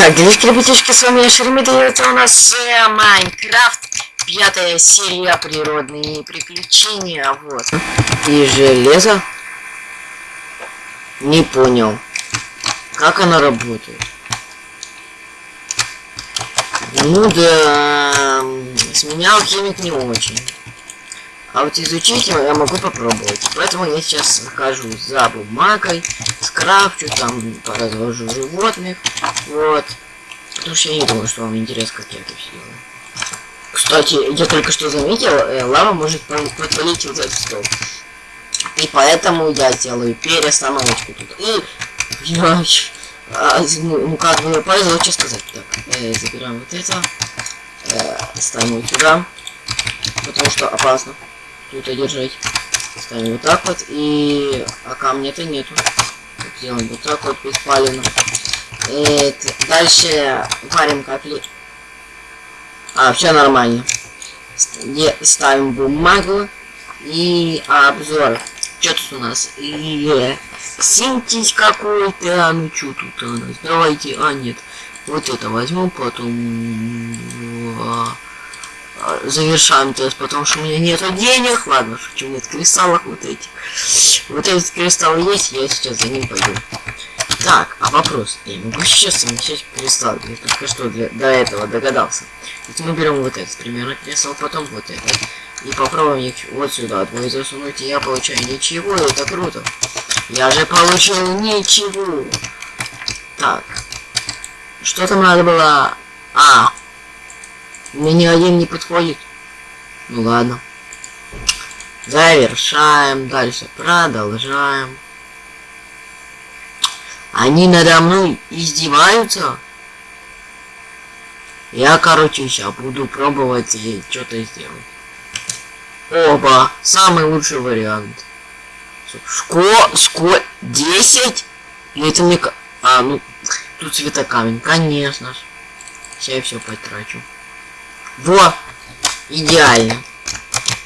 Так, девочки, ребятишки, с вами я Шеремида, и это у нас э, Майнкрафт, пятая серия природные приключения, вот. И железо. Не понял, как оно работает. Ну да, с меня алхимик не очень. А вот изучить я могу попробовать. Поэтому я сейчас захожу за бумагой, скрафчу, там поразложу животных. Вот. Потому что я не думаю, что вам интересно, как я это все делаю. Кстати, я только что заметил, э, лава может подпалить вот этот стол. И поэтому я делаю перестановочку тут. И я, а, ну, ну как бы повезло, что сказать. Так, э, забираем вот это. Э, ставим сюда. Потому что опасно тут одержать. Ставим вот так вот. И... А камня-то нету. Делаем вот так вот беспаленно. Это... Дальше варим капли. А, все нормально. Ставим бумагу. И обзор. Что тут у нас? И синтез какой-то. А ну что тут у нас? Давайте. А, нет. Вот это возьму, потом завершаем тест, потому что у меня нету денег. Ладно, шучу, нет кристаллов вот этих. Вот этот кристалл есть, я сейчас за ним пойду. Так, а вопрос. Я могу сейчас совмещать кристалл. Я только что для, до этого догадался. Вот мы берем вот этот примерно кристалл, потом вот этот. И попробуем их вот сюда двое засунуть, и я получаю ничего, это круто. Я же получил ничего. Так. Что там надо было? А, мне ни один не подходит. Ну ладно. Завершаем. Дальше продолжаем. Они надо мной издеваются. Я, короче, сейчас буду пробовать что-то сделать. Оба. Самый лучший вариант. Шко... Ско... 10? Или это мне... А, ну... Тут цветокамень. Конечно. Сейчас я все потрачу. Во! Идеально.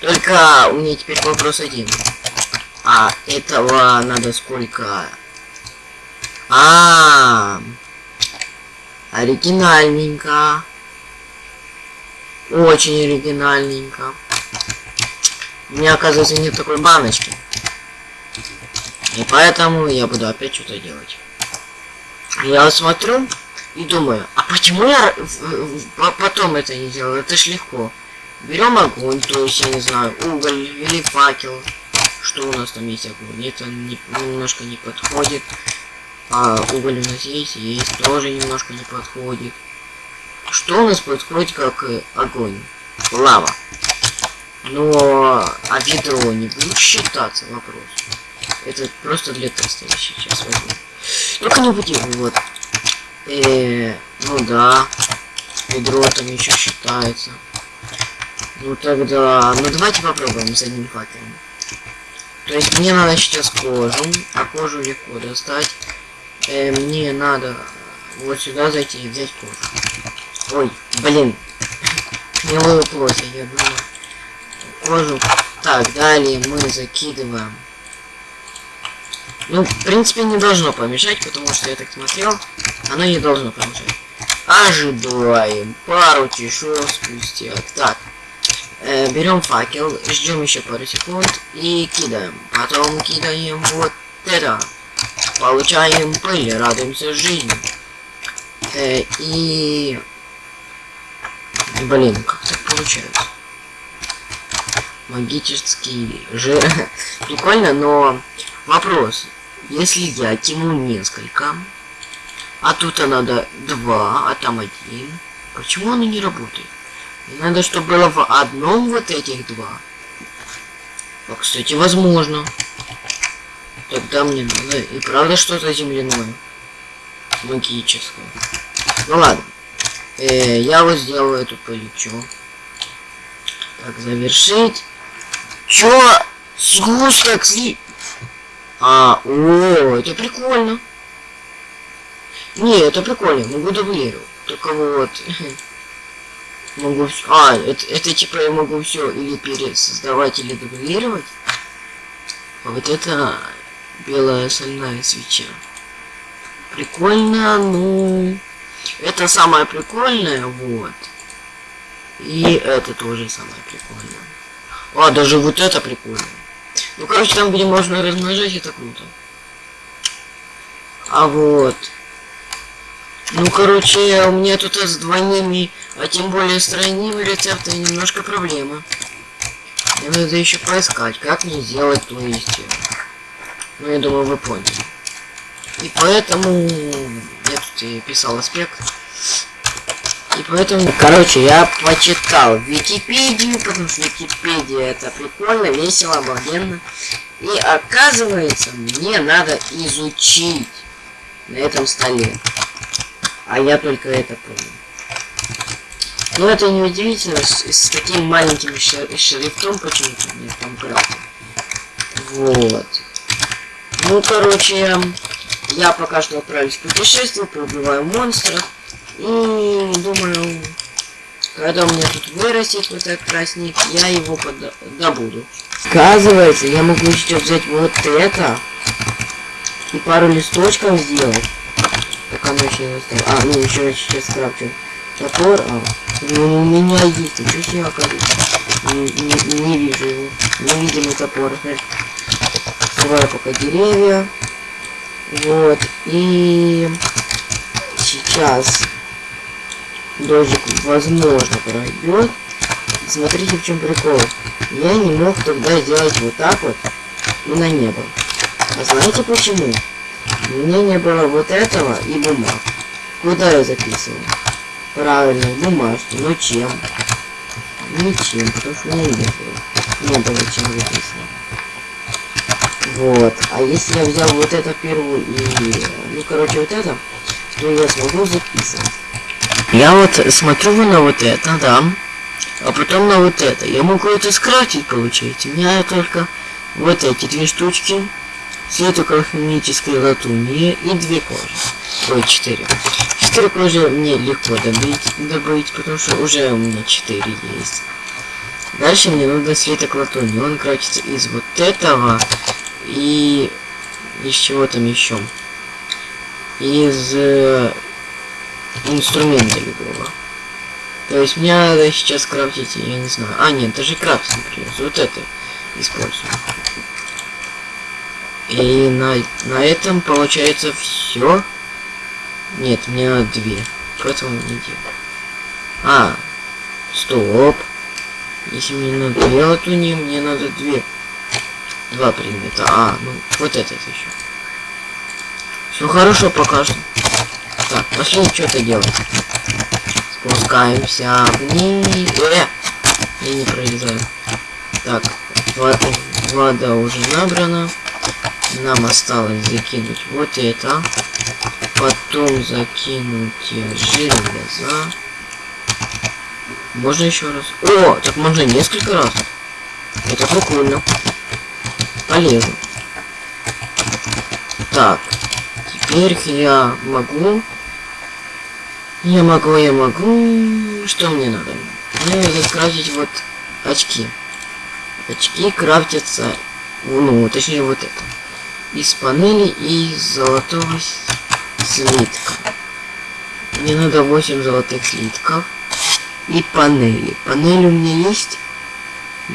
Только у меня теперь вопрос один. А этого надо сколько? А, -а, -а оригинальненько. Очень оригинальненько. У меня, оказывается, нет такой баночки. И поэтому я буду опять что-то делать. Я смотрю, и думаю, а почему я потом это не делаю? Это ж легко. Берем огонь, то есть, я не знаю, уголь или факел. Что у нас там есть огонь? Это не, немножко не подходит. А уголь у нас есть, есть, тоже немножко не подходит. Что у нас подходит как э, огонь? Лава. Но а ведро не будет считаться вопрос. Это просто для теста я сейчас возьму. Только не будем, вот. Э, ну да. Ведро там еще считается. Ну тогда... Ну давайте попробуем с одним факелом. То есть мне надо сейчас кожу, а кожу легко достать. Э, мне надо вот сюда зайти и взять кожу. Ой, блин. Не выплося, я думаю. Кожу. Так, далее мы закидываем ну, в принципе, не должно помешать, потому что я так смотрел, оно не должно помешать. Ожидаем пару часов спустя. Так, э, берем факел, ждем еще пару секунд и кидаем. Потом кидаем вот это. Получаем пыль, радуемся жизни. Э, и... Блин, как так получается? Магический же Прикольно, но вопрос. Если я тяну несколько, а тут надо два, а там один, почему оно не работает? надо, чтобы было в одном вот этих два. А, кстати, возможно. Тогда мне надо и правда что-то земляное. Магическое. Ну ладно. Э, я вот сделаю эту полечу. Так, завершить. Чё? Сгусток сли... А, о, это прикольно. Не, это прикольно, могу дублировать. Только вот... Могу все... А, это, это типа я могу все или пересоздавать, или дублировать. А вот это белая сольная свеча. Прикольно, ну... Это самое прикольное, вот. И это тоже самое прикольное. А, даже вот это прикольно. Ну, короче, там, где можно размножать, это круто. А вот. Ну, короче, у меня тут с двойными, а тем более с тройными рецептами немножко проблема. Мне надо еще поискать, как мне сделать, то есть... Ну, я думаю, вы поняли. И поэтому я тут и писал аспект. И поэтому, короче, я почитал Википедию, потому что Википедия это прикольно, весело, обалденно. И оказывается, мне надо изучить на этом столе. А я только это помню. Но это не удивительно, с, с таким маленьким шрифтом почему-то мне там правда. Вот. Ну, короче, я пока что отправлюсь в путешествие, пробиваю монстров. И думаю, когда у меня тут вырастет вот этот красник, я его добуду. Оказывается, я могу еще взять вот это и пару листочков сделать. Так оно еще не осталось. А, ну еще сейчас крафчу топор. А, ну, у меня есть. Что себе оказывается? Не, не, не вижу его. Невидимый топор. Срываю пока деревья. Вот. И сейчас дождик возможно пройдет. Смотрите в чем прикол. Я не мог тогда сделать вот так вот и на небо. А знаете почему? У меня не было вот этого и бумаг. Куда я записывал? Правильно, бумажки. Но чем? Ничем, потому что у меня не было. Не было чем записывать. Вот. А если я взял вот это первую и... Ну, короче, вот это, то я смогу записывать. Я вот смотрю на вот это, да. А потом на вот это. Я могу это скрафтить, получить. У меня только вот эти две штучки. Светокалхимической латуни и две кожи. Ой, четыре. Четыре кожи мне легко добыть, добыть, потому что уже у меня четыре есть. Дальше мне нужно светок латуни. Он крафтится из вот этого и из чего там еще. Из э, инструмента любого. То есть мне надо сейчас крафтить, я не знаю. А, нет, даже крафтить не придется. Вот это использую. И на, на этом получается все. Нет, мне надо две. Поэтому не делаю. А, стоп. Если мне надо две латуни, мне надо две. Два предмета. А, ну, вот этот еще. Все хорошо пока что. Так, пошли что-то делать. Спускаемся вниз. Э! Я не пролезаю. Так, вода уже набрана. Нам осталось закинуть вот это. Потом закинуть железо. Можно еще раз? О, так можно несколько раз. Это прикольно. Полезно. Так. Теперь я могу я могу, я могу... Что мне надо? Мне надо крафтить вот очки. Очки крафтятся... Ну, точнее вот это. Из панели и золотого слитка. Мне надо 8 золотых слитков. И панели. Панели у меня есть.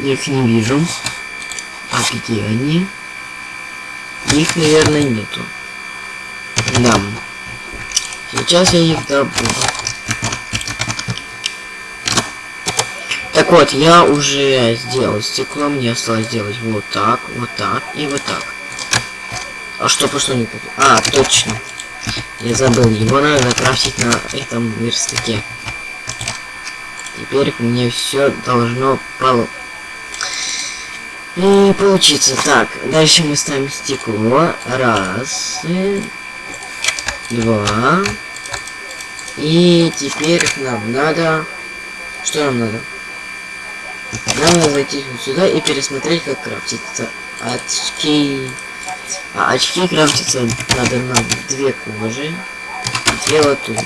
Я их не вижу. А где они? Их, наверное, нету. Да. Сейчас я их добуду. Так вот, я уже сделал стекло, мне осталось сделать вот так, вот так и вот так. А что пошло не так? А, точно. Я забыл, его надо крафтить на этом верстаке. Теперь мне все должно полу... И получится. Так, дальше мы ставим стекло. Раз два. И теперь нам надо... Что нам надо? Нам надо зайти сюда и пересмотреть, как крафтится очки. А очки крафтиться надо нам две кожи, две латуни.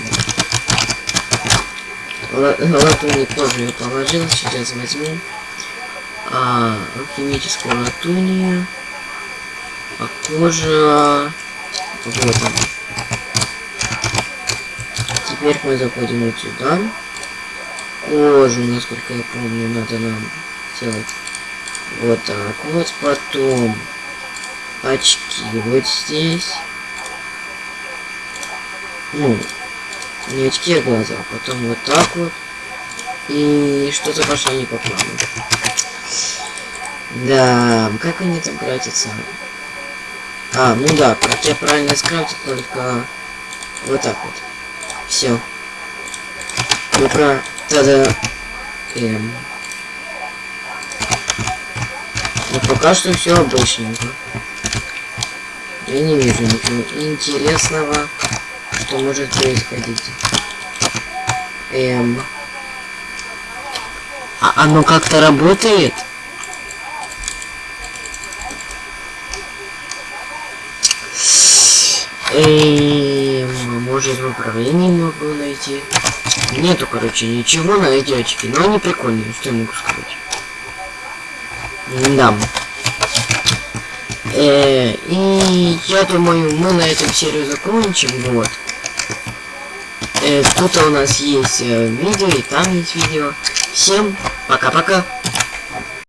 латуни кожу я положил, сейчас возьму а, алхимическую латунию, а кожа вот она теперь мы заходим вот сюда. Кожу, насколько я помню, надо нам сделать вот так вот. Потом очки вот здесь. Ну, не очки, а глаза. Потом вот так вот. И что-то пошло не по плану. Да, как они там кратятся? А, ну да, как я правильно скрафтил, только вот так вот. Все. Ну-ка, тогда... Эм... Ну пока что все обычненько. Я не вижу ничего интересного, что может происходить. Эм... А оно как-то работает? Эм, может в управлении могу найти. Нету, короче, ничего на эти очки. Но они прикольные, что я могу сказать. Да. Э, и я думаю, мы на этом серию закончим. Вот. Э, тут у нас есть э, видео, и там есть видео. Всем пока-пока.